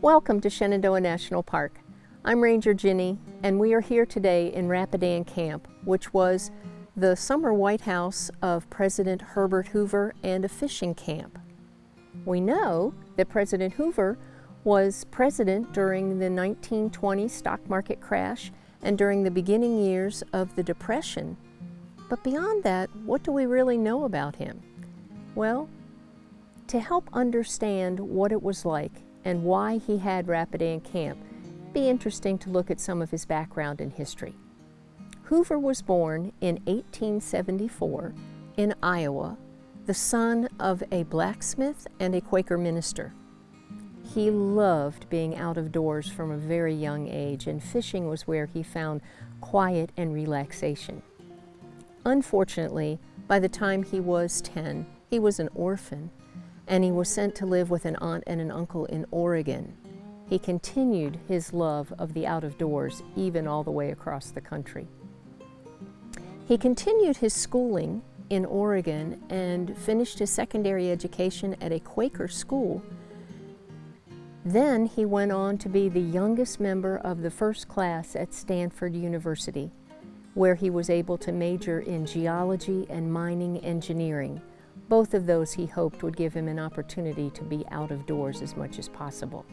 Welcome to Shenandoah National Park. I'm Ranger Ginny, and we are here today in Rapidan Camp, which was the summer White House of President Herbert Hoover and a fishing camp. We know that President Hoover was president during the 1920 stock market crash and during the beginning years of the Depression. But beyond that, what do we really know about him? Well, to help understand what it was like and why he had Rapidan Camp, be interesting to look at some of his background and history. Hoover was born in 1874 in Iowa, the son of a blacksmith and a Quaker minister. He loved being out of doors from a very young age, and fishing was where he found quiet and relaxation. Unfortunately, by the time he was 10, he was an orphan and he was sent to live with an aunt and an uncle in Oregon. He continued his love of the out of doors even all the way across the country. He continued his schooling in Oregon and finished his secondary education at a Quaker school. Then he went on to be the youngest member of the first class at Stanford University, where he was able to major in geology and mining engineering both of those he hoped would give him an opportunity to be out of doors as much as possible.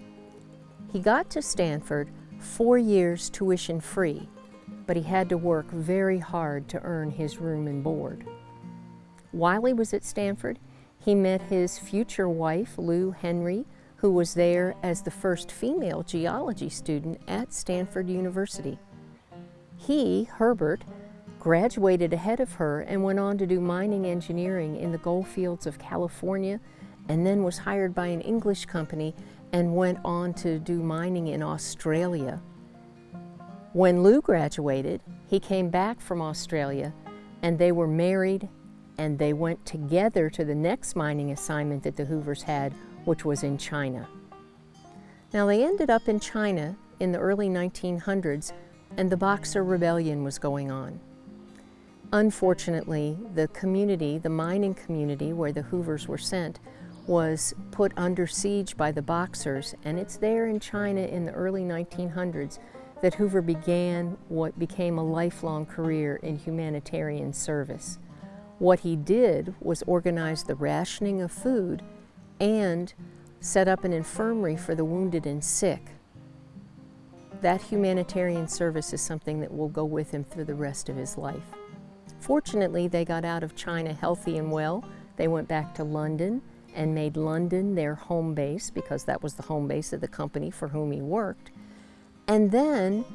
He got to Stanford four years tuition free, but he had to work very hard to earn his room and board. While he was at Stanford, he met his future wife, Lou Henry, who was there as the first female geology student at Stanford University. He, Herbert, graduated ahead of her and went on to do mining engineering in the gold fields of California and then was hired by an English company and went on to do mining in Australia. When Lou graduated, he came back from Australia and they were married and they went together to the next mining assignment that the Hoovers had, which was in China. Now they ended up in China in the early 1900s and the Boxer Rebellion was going on. Unfortunately, the community, the mining community where the Hoovers were sent, was put under siege by the Boxers, and it's there in China in the early 1900s that Hoover began what became a lifelong career in humanitarian service. What he did was organize the rationing of food and set up an infirmary for the wounded and sick. That humanitarian service is something that will go with him through the rest of his life. Fortunately, they got out of China healthy and well. They went back to London and made London their home base because that was the home base of the company for whom he worked. And then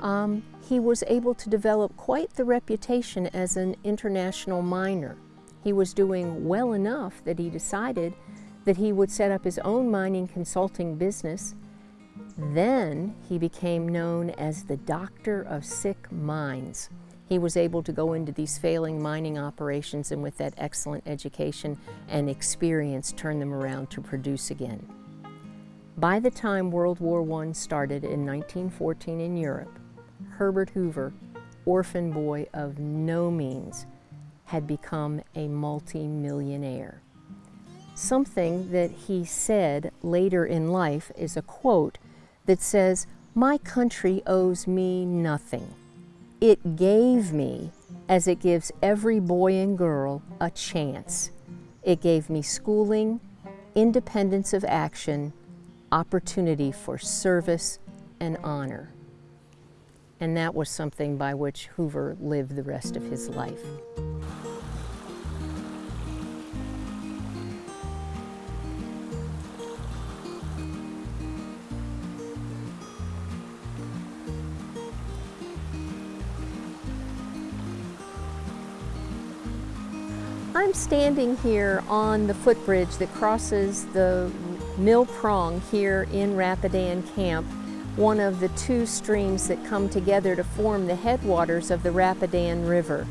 um, he was able to develop quite the reputation as an international miner. He was doing well enough that he decided that he would set up his own mining consulting business. Then he became known as the Doctor of Sick Mines he was able to go into these failing mining operations and with that excellent education and experience turn them around to produce again. By the time World War I started in 1914 in Europe, Herbert Hoover, orphan boy of no means, had become a multi-millionaire. Something that he said later in life is a quote that says, my country owes me nothing. It gave me, as it gives every boy and girl, a chance. It gave me schooling, independence of action, opportunity for service and honor. And that was something by which Hoover lived the rest of his life. I'm standing here on the footbridge that crosses the Mill Prong here in Rapidan Camp, one of the two streams that come together to form the headwaters of the Rapidan River.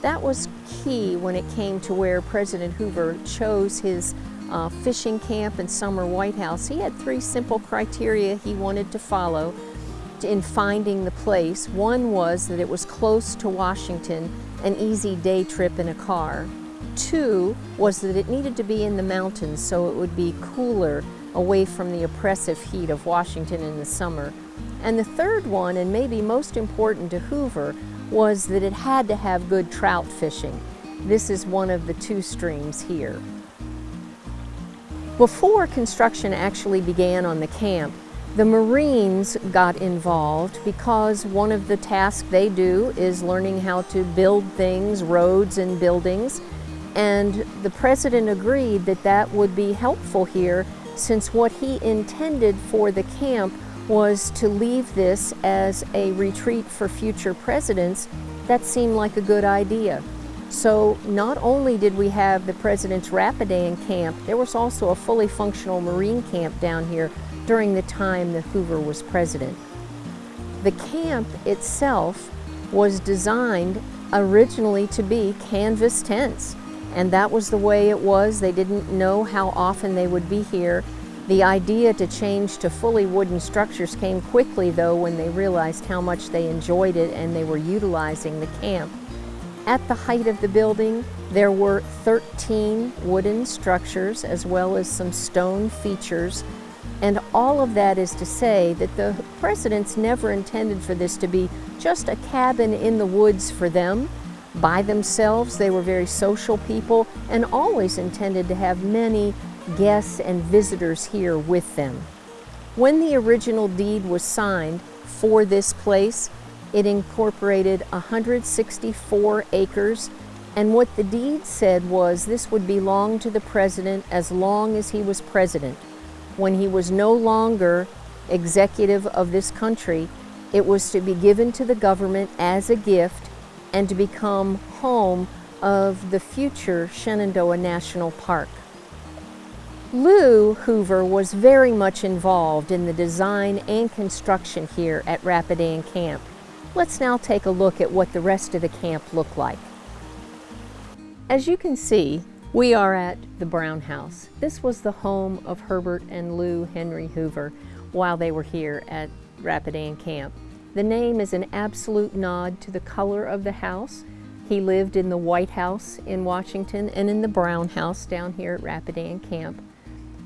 That was key when it came to where President Hoover chose his uh, fishing camp and summer White House. He had three simple criteria he wanted to follow in finding the place. One was that it was close to Washington, an easy day trip in a car. Two was that it needed to be in the mountains so it would be cooler away from the oppressive heat of Washington in the summer. And the third one, and maybe most important to Hoover, was that it had to have good trout fishing. This is one of the two streams here. Before construction actually began on the camp, the Marines got involved because one of the tasks they do is learning how to build things, roads and buildings. And the president agreed that that would be helpful here since what he intended for the camp was to leave this as a retreat for future presidents, that seemed like a good idea. So not only did we have the President's Rapidan camp, there was also a fully functional Marine camp down here during the time that Hoover was president. The camp itself was designed originally to be canvas tents and that was the way it was. They didn't know how often they would be here. The idea to change to fully wooden structures came quickly though when they realized how much they enjoyed it and they were utilizing the camp. At the height of the building, there were 13 wooden structures as well as some stone features. And all of that is to say that the presidents never intended for this to be just a cabin in the woods for them by themselves. They were very social people and always intended to have many guests and visitors here with them. When the original deed was signed for this place, it incorporated 164 acres and what the deed said was this would belong to the president as long as he was president. When he was no longer executive of this country, it was to be given to the government as a gift and to become home of the future Shenandoah National Park. Lou Hoover was very much involved in the design and construction here at Rapidan Camp. Let's now take a look at what the rest of the camp looked like. As you can see, we are at the Brown House. This was the home of Herbert and Lou Henry Hoover while they were here at Rapidan Camp. The name is an absolute nod to the color of the house. He lived in the White House in Washington and in the Brown House down here at Rapidan Camp.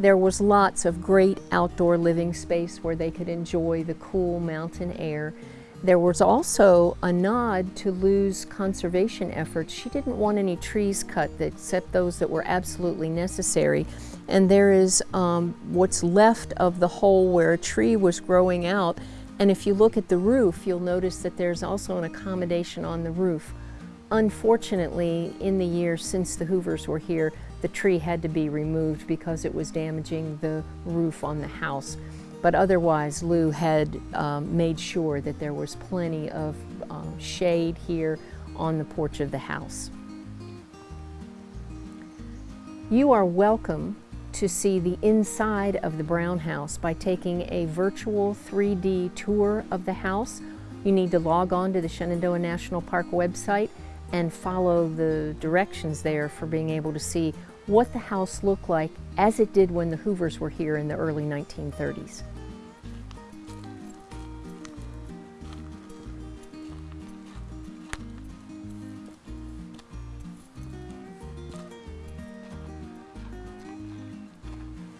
There was lots of great outdoor living space where they could enjoy the cool mountain air. There was also a nod to Lou's conservation efforts. She didn't want any trees cut except those that were absolutely necessary. And there is um, what's left of the hole where a tree was growing out and if you look at the roof, you'll notice that there's also an accommodation on the roof. Unfortunately, in the years since the Hoovers were here, the tree had to be removed because it was damaging the roof on the house. But otherwise, Lou had um, made sure that there was plenty of um, shade here on the porch of the house. You are welcome to see the inside of the Brown House by taking a virtual 3D tour of the house. You need to log on to the Shenandoah National Park website and follow the directions there for being able to see what the house looked like as it did when the Hoovers were here in the early 1930s.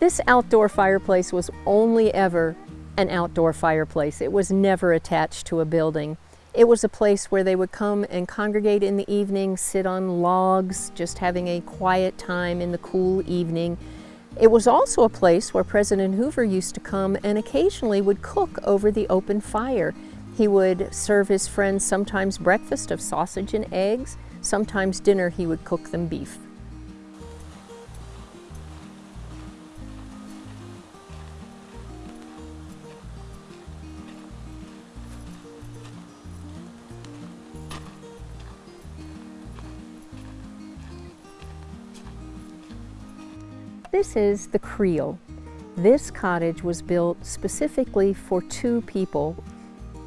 This outdoor fireplace was only ever an outdoor fireplace. It was never attached to a building. It was a place where they would come and congregate in the evening, sit on logs, just having a quiet time in the cool evening. It was also a place where President Hoover used to come and occasionally would cook over the open fire. He would serve his friends sometimes breakfast of sausage and eggs, sometimes dinner he would cook them beef. This is the Creel. This cottage was built specifically for two people,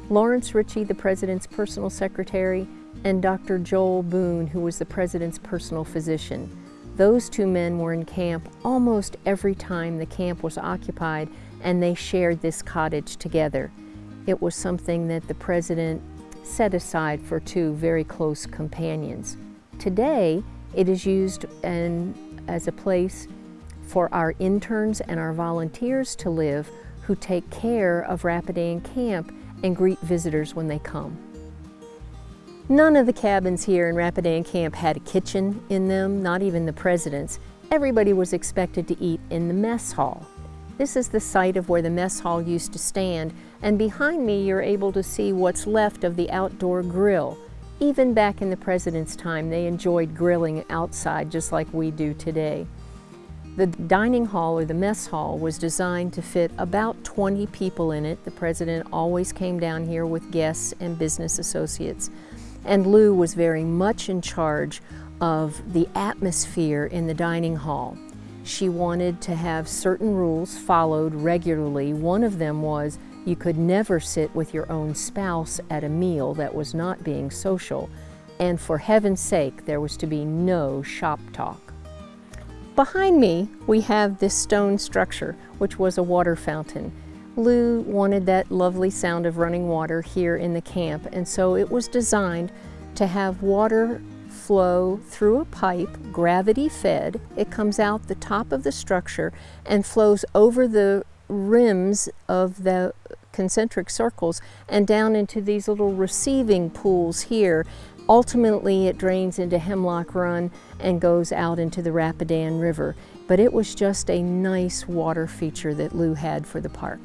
Lawrence Richey, the President's personal secretary, and Dr. Joel Boone, who was the President's personal physician. Those two men were in camp almost every time the camp was occupied and they shared this cottage together. it was something that the president set aside for two very close companions. Today, it is used in, as a place for our interns and our volunteers to live who take care of Rapidan Camp and greet visitors when they come. None of the cabins here in Rapidan Camp had a kitchen in them, not even the president's. Everybody was expected to eat in the mess hall. This is the site of where the mess hall used to stand, and behind me you're able to see what's left of the outdoor grill. Even back in the president's time, they enjoyed grilling outside just like we do today. The dining hall or the mess hall was designed to fit about 20 people in it. The president always came down here with guests and business associates. And Lou was very much in charge of the atmosphere in the dining hall. She wanted to have certain rules followed regularly. One of them was you could never sit with your own spouse at a meal that was not being social. And for heaven's sake, there was to be no shop talk. Behind me, we have this stone structure, which was a water fountain. Lou wanted that lovely sound of running water here in the camp, and so it was designed to have water flow through a pipe, gravity fed. It comes out the top of the structure and flows over the rims of the concentric circles and down into these little receiving pools here Ultimately, it drains into Hemlock Run and goes out into the Rapidan River, but it was just a nice water feature that Lou had for the park.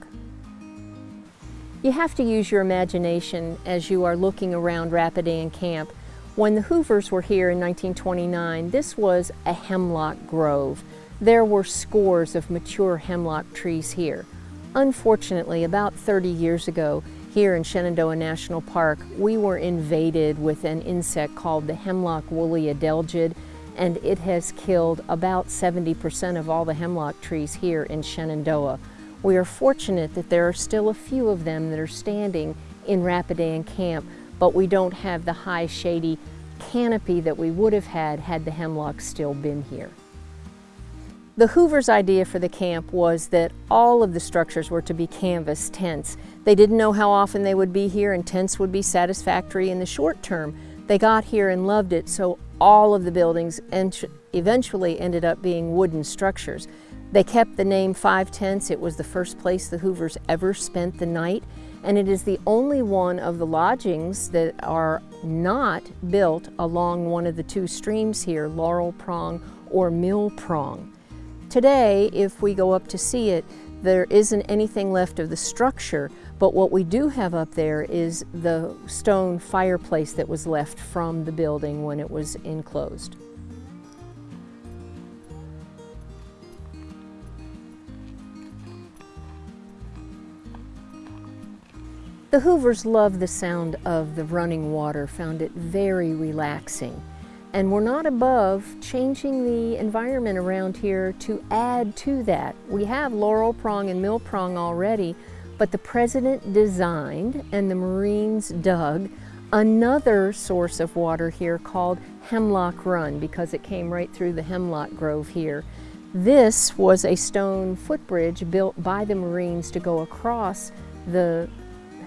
You have to use your imagination as you are looking around Rapidan Camp. When the Hoovers were here in 1929, this was a hemlock grove. There were scores of mature hemlock trees here. Unfortunately, about 30 years ago, here in Shenandoah National Park, we were invaded with an insect called the hemlock woolly adelgid, and it has killed about 70% of all the hemlock trees here in Shenandoah. We are fortunate that there are still a few of them that are standing in Rapidan Camp, but we don't have the high shady canopy that we would have had had the hemlock still been here. The Hoover's idea for the camp was that all of the structures were to be canvas tents. They didn't know how often they would be here and tents would be satisfactory in the short term. They got here and loved it, so all of the buildings eventually ended up being wooden structures. They kept the name Five Tents. It was the first place the Hoovers ever spent the night, and it is the only one of the lodgings that are not built along one of the two streams here, Laurel Prong or Mill Prong. Today, if we go up to see it, there isn't anything left of the structure, but what we do have up there is the stone fireplace that was left from the building when it was enclosed. The Hoovers loved the sound of the running water, found it very relaxing. And we're not above changing the environment around here to add to that. We have laurel prong and mill prong already, but the president designed and the Marines dug another source of water here called Hemlock Run because it came right through the hemlock grove here. This was a stone footbridge built by the Marines to go across the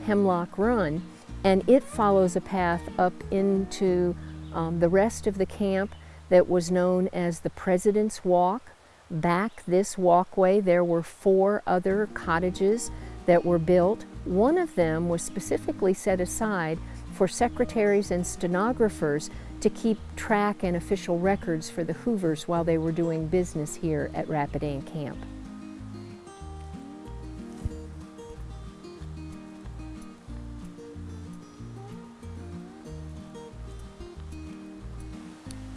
Hemlock Run and it follows a path up into um, the rest of the camp that was known as the President's Walk. Back this walkway, there were four other cottages that were built. One of them was specifically set aside for secretaries and stenographers to keep track and official records for the Hoovers while they were doing business here at Rapidan Camp.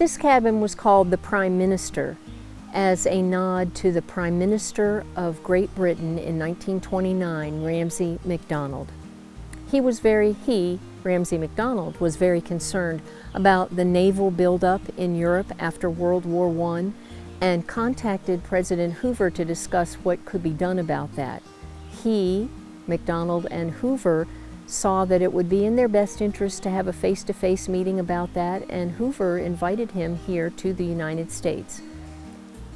This cabin was called the Prime Minister as a nod to the Prime Minister of Great Britain in 1929, Ramsay MacDonald. He was very, he, Ramsay MacDonald, was very concerned about the naval buildup in Europe after World War I and contacted President Hoover to discuss what could be done about that. He, MacDonald, and Hoover saw that it would be in their best interest to have a face-to-face -face meeting about that and Hoover invited him here to the United States.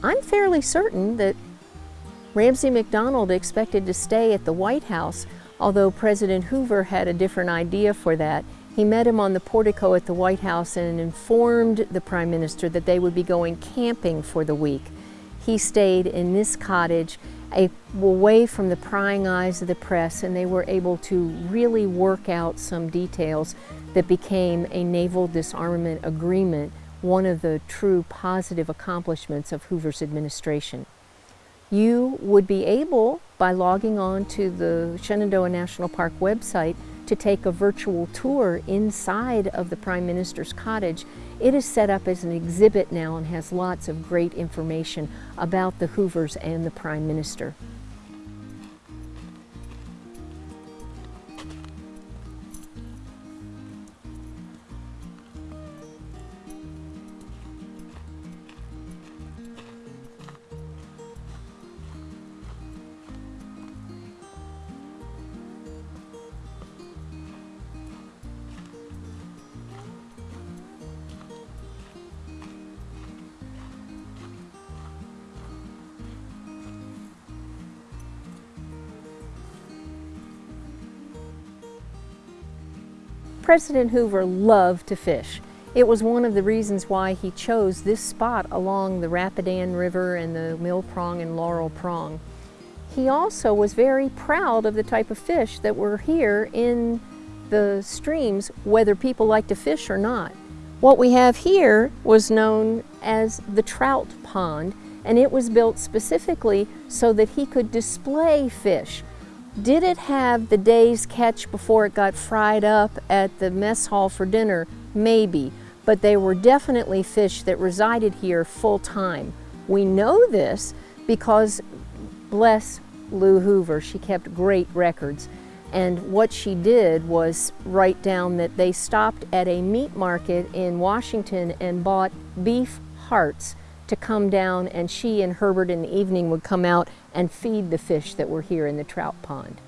I'm fairly certain that Ramsay MacDonald expected to stay at the White House Although President Hoover had a different idea for that, he met him on the portico at the White House and informed the Prime Minister that they would be going camping for the week. He stayed in this cottage away from the prying eyes of the press and they were able to really work out some details that became a naval disarmament agreement, one of the true positive accomplishments of Hoover's administration. You would be able, by logging on to the Shenandoah National Park website, to take a virtual tour inside of the Prime Minister's cottage. It is set up as an exhibit now and has lots of great information about the Hoovers and the Prime Minister. President Hoover loved to fish. It was one of the reasons why he chose this spot along the Rapidan River and the Mill Prong and Laurel Prong. He also was very proud of the type of fish that were here in the streams, whether people like to fish or not. What we have here was known as the trout pond, and it was built specifically so that he could display fish did it have the day's catch before it got fried up at the mess hall for dinner? Maybe, but they were definitely fish that resided here full time. We know this because, bless Lou Hoover, she kept great records. And what she did was write down that they stopped at a meat market in Washington and bought beef hearts to come down and she and Herbert in the evening would come out and feed the fish that were here in the trout pond.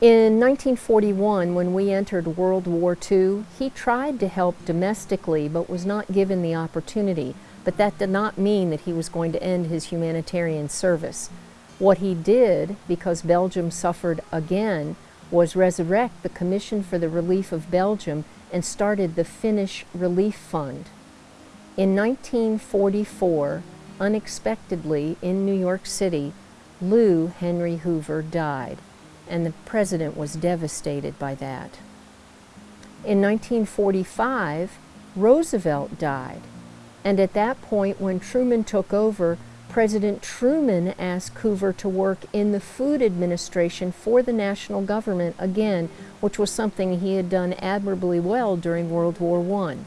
In 1941, when we entered World War II, he tried to help domestically but was not given the opportunity. But that did not mean that he was going to end his humanitarian service. What he did, because Belgium suffered again, was resurrect the Commission for the Relief of Belgium and started the Finnish Relief Fund. In 1944, unexpectedly in New York City, Lou Henry Hoover died, and the president was devastated by that. In 1945, Roosevelt died, and at that point when Truman took over, President Truman asked Hoover to work in the Food Administration for the national government again, which was something he had done admirably well during World War I.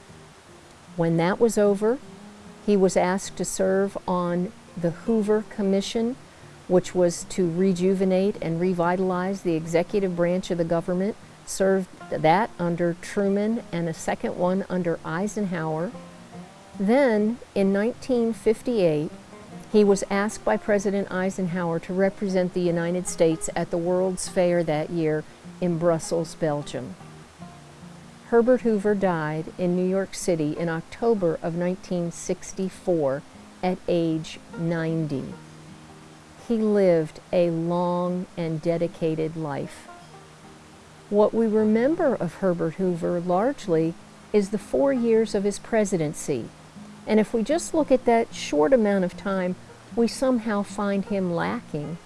When that was over, he was asked to serve on the Hoover Commission, which was to rejuvenate and revitalize the executive branch of the government, served that under Truman and a second one under Eisenhower. Then, in 1958, he was asked by President Eisenhower to represent the United States at the World's Fair that year in Brussels, Belgium. Herbert Hoover died in New York City in October of 1964 at age 90. He lived a long and dedicated life. What we remember of Herbert Hoover largely is the four years of his presidency. And if we just look at that short amount of time, we somehow find him lacking.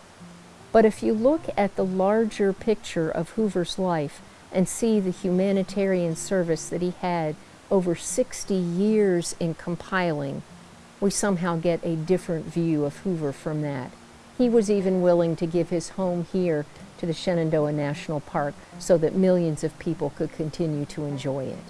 But if you look at the larger picture of Hoover's life, and see the humanitarian service that he had over 60 years in compiling, we somehow get a different view of Hoover from that. He was even willing to give his home here to the Shenandoah National Park so that millions of people could continue to enjoy it.